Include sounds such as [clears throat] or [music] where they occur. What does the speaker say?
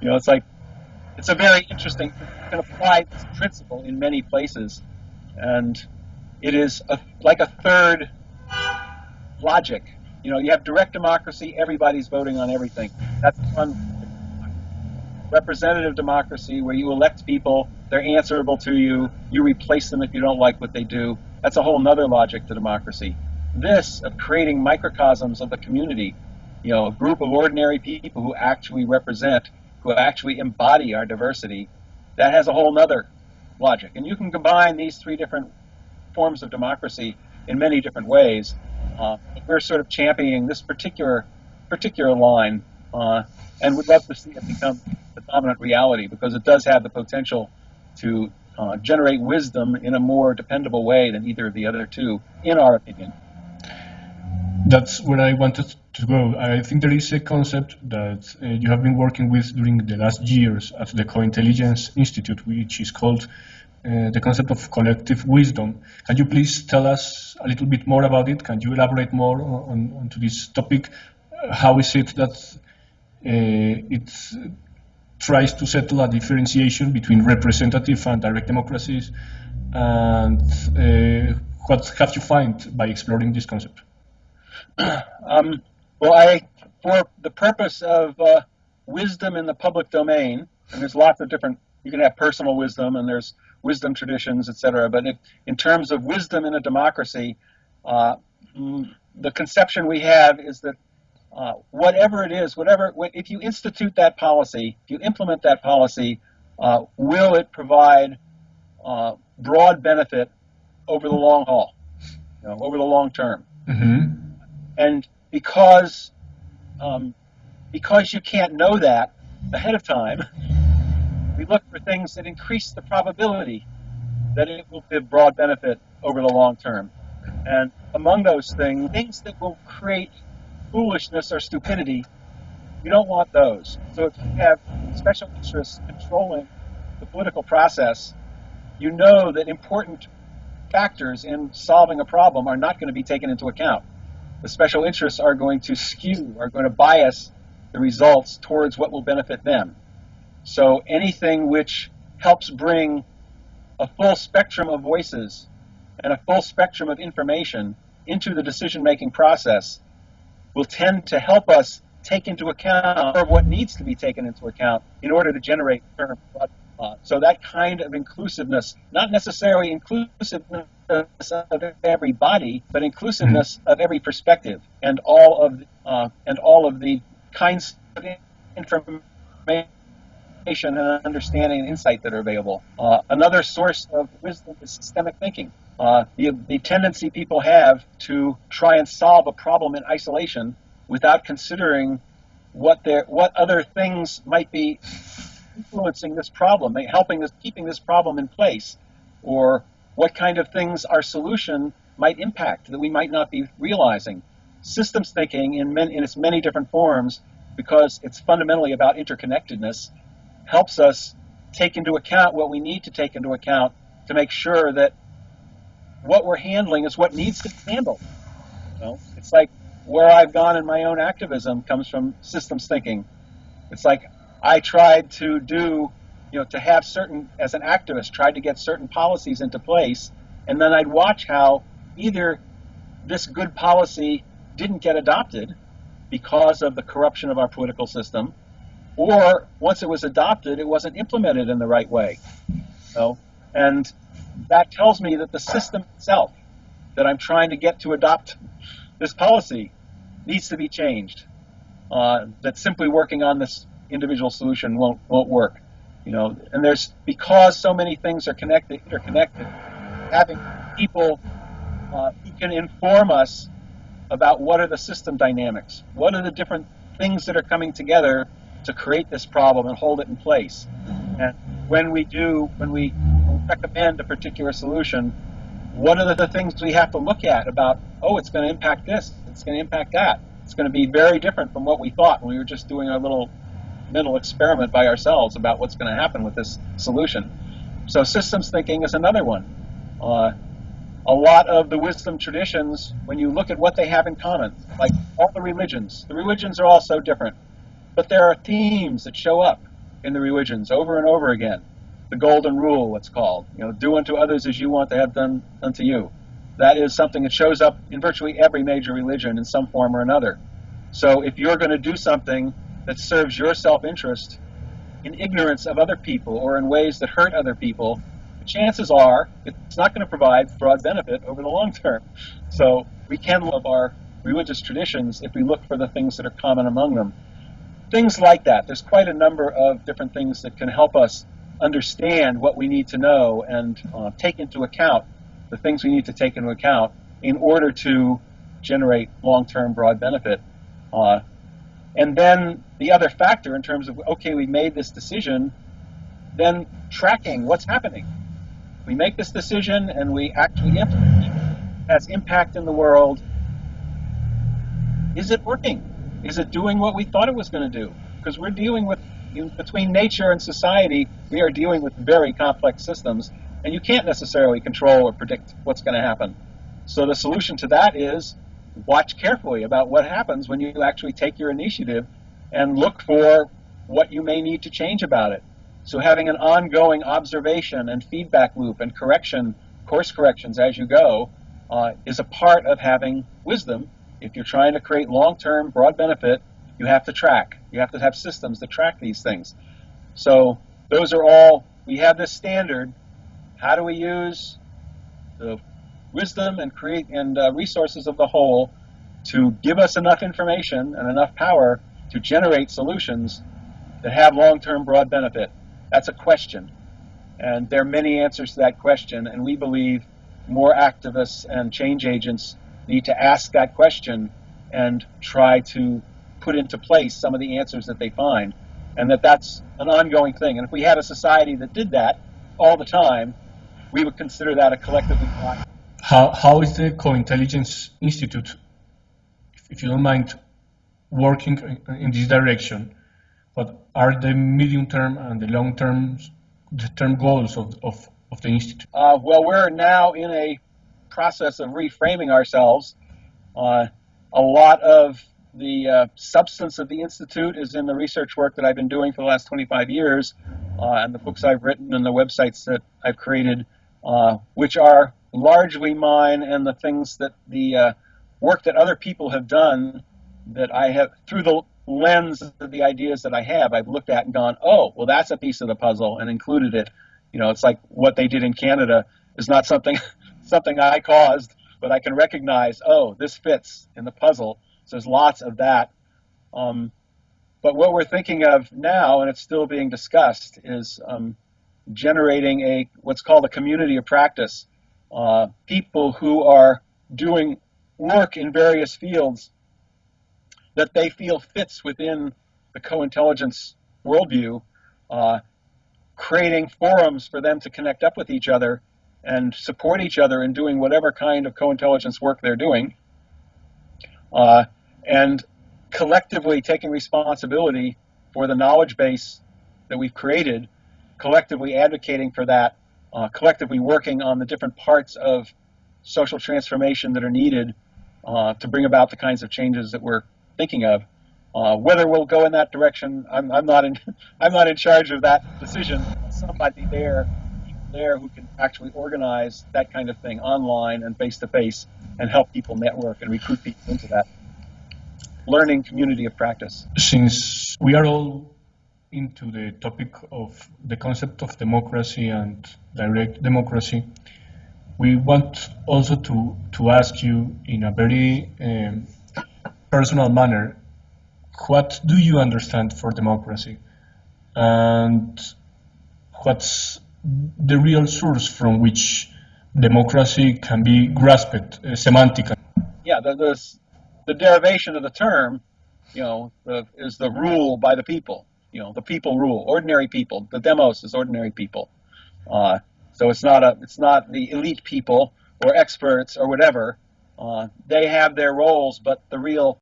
You know, it's like it's a very interesting. You can apply this principle in many places, and it is a, like a third logic. You know, you have direct democracy; everybody's voting on everything. That's one representative democracy where you elect people, they're answerable to you, you replace them if you don't like what they do. That's a whole nother logic to democracy. This of creating microcosms of the community, you know, a group of ordinary people who actually represent, who actually embody our diversity, that has a whole nother logic. And you can combine these three different forms of democracy in many different ways. Uh, we're sort of championing this particular particular line, uh, and would love to see it become the dominant reality because it does have the potential to uh, generate wisdom in a more dependable way than either of the other two, in our opinion. That's where I wanted to go. I think there is a concept that uh, you have been working with during the last years at the Co-Intelligence Institute, which is called uh, the concept of collective wisdom. Can you please tell us a little bit more about it? Can you elaborate more on, on to this topic? How is it that uh, it tries to settle a differentiation between representative and direct democracies? And uh, what have you found by exploring this concept? [clears throat] um, well, I, for the purpose of uh, wisdom in the public domain, and there's lots of different, you can have personal wisdom and there's wisdom traditions, etc. But if, in terms of wisdom in a democracy, uh, mm, the conception we have is that uh, whatever it is, whatever, if you institute that policy, if you implement that policy, uh, will it provide uh, broad benefit over the long haul, you know, over the long term? Mm-hmm. And because um, because you can't know that ahead of time, we look for things that increase the probability that it will give broad benefit over the long term. And among those things, things that will create foolishness or stupidity, you don't want those. So if you have special interests controlling the political process, you know that important factors in solving a problem are not going to be taken into account the special interests are going to skew, are going to bias the results towards what will benefit them. So anything which helps bring a full spectrum of voices and a full spectrum of information into the decision-making process will tend to help us take into account what needs to be taken into account in order to generate uh, so that kind of inclusiveness, not necessarily inclusiveness of everybody, but inclusiveness mm-hmm. of every perspective and all of uh, and all of the kinds of information and understanding and insight that are available. Uh, another source of wisdom is systemic thinking. Uh, the, the tendency people have to try and solve a problem in isolation without considering what their what other things might be influencing this problem, helping us, keeping this problem in place, or what kind of things our solution might impact that we might not be realizing. Systems thinking in, many, in its many different forms, because it's fundamentally about interconnectedness, helps us take into account what we need to take into account to make sure that what we're handling is what needs to be handled. You know, it's like where I've gone in my own activism comes from systems thinking. It's like I tried to do, you know, to have certain, as an activist, tried to get certain policies into place, and then I'd watch how either this good policy didn't get adopted because of the corruption of our political system, or once it was adopted, it wasn't implemented in the right way. So, and that tells me that the system itself that I'm trying to get to adopt this policy needs to be changed. Uh, that simply working on this individual solution won't won't work. You know, and there's because so many things are connected, interconnected. Having people uh, who can inform us about what are the system dynamics, what are the different things that are coming together to create this problem and hold it in place. And when we do, when we recommend a particular solution, what are the things we have to look at about, oh, it's going to impact this, it's going to impact that. It's going to be very different from what we thought when we were just doing our little mental experiment by ourselves about what's going to happen with this solution. So systems thinking is another one. Uh, a lot of the wisdom traditions, when you look at what they have in common, like all the religions, the religions are all so different, but there are themes that show up. in the religions over and over again. The golden rule, it's called. You know, do unto others as you want to have done unto you. That is something that shows up in virtually every major religion in some form or another. So if you're going to do something that serves your self-interest in ignorance of other people or in ways that hurt other people, the chances are it's not going to provide broad benefit over the long term. So we can love our religious traditions if we look for the things that are common among them. Things like that. There's quite a number of different things that can help us understand what we need to know and uh, take into account the things we need to take into account in order to generate long-term broad benefit. Uh, and then the other factor in terms of, okay, we made this decision, then tracking what's happening. We make this decision and we actually implement it. Has impact in the world. Is it working? Is it doing what we thought it was going to do? Because we're dealing with, between nature and society, we are dealing with very complex systems and you can't necessarily control or predict what's going to happen. So the solution to that is watch carefully about what happens when you actually take your initiative and look for what you may need to change about it. So having an ongoing observation and feedback loop and correction, course corrections as you go, uh, is a part of having wisdom. If you're trying to create long-term broad benefit, you have to track. You have to have systems that track these things. So those are all, we have this standard how do we use the wisdom and create and uh, resources of the whole to give us enough information and enough power to generate solutions that have long-term broad benefit? That's a question. And there are many answers to that question, and we believe more activists and change agents need to ask that question and try to put into place some of the answers that they find, and that that's an ongoing thing. And if we had a society that did that all the time, we would consider that a collectively how, how is the Co-Intelligence Institute, if you don't mind, working in this direction? What are the medium-term and the long-term the term goals of, of, of the Institute? Uh, well, we're now in a process of reframing ourselves. Uh, a lot of the uh, substance of the Institute is in the research work that I've been doing for the last 25 years, uh, and the books I've written and the websites that I've created uh, which are largely mine and the things that the uh, work that other people have done that I have through the lens of the ideas that I have, I've looked at and gone, oh, well, that's a piece of the puzzle and included it. You know, it's like what they did in Canada is not something [laughs] something I caused, but I can recognize, oh, this fits in the puzzle. So there's lots of that. Um, but what we're thinking of now, and it's still being discussed, is um, generating a what's called a community of practice. Uh, people who are doing work in various fields that they feel fits within the co-intelligence worldview, uh, creating forums for them to connect up with each other and support each other in doing whatever kind of co-intelligence work they're doing, uh, and collectively taking responsibility for the knowledge base that we've created collectively advocating for that, uh, collectively working on the different parts of social transformation that are needed uh, to bring about the kinds of changes that we're thinking of. Uh, whether we'll go in that direction, I'm, I'm, not in [laughs] I'm not in charge of that decision. Somebody there there who can actually organize that kind of thing online and face to face and help people network and recruit people into that learning community of practice. Since we are all into the topic of the concept of democracy and direct democracy, we want also to, to ask you in a very um, personal manner, what do you understand for democracy? And what's the real source from which democracy can be grasped uh, semantically? Yeah, the, the, derivation of the term, you know, the, is the rule by the people you know, the people rule, ordinary people. The demos is ordinary people. Uh, so it's not a, it's not the elite people or experts or whatever. Uh, they have their roles, but the real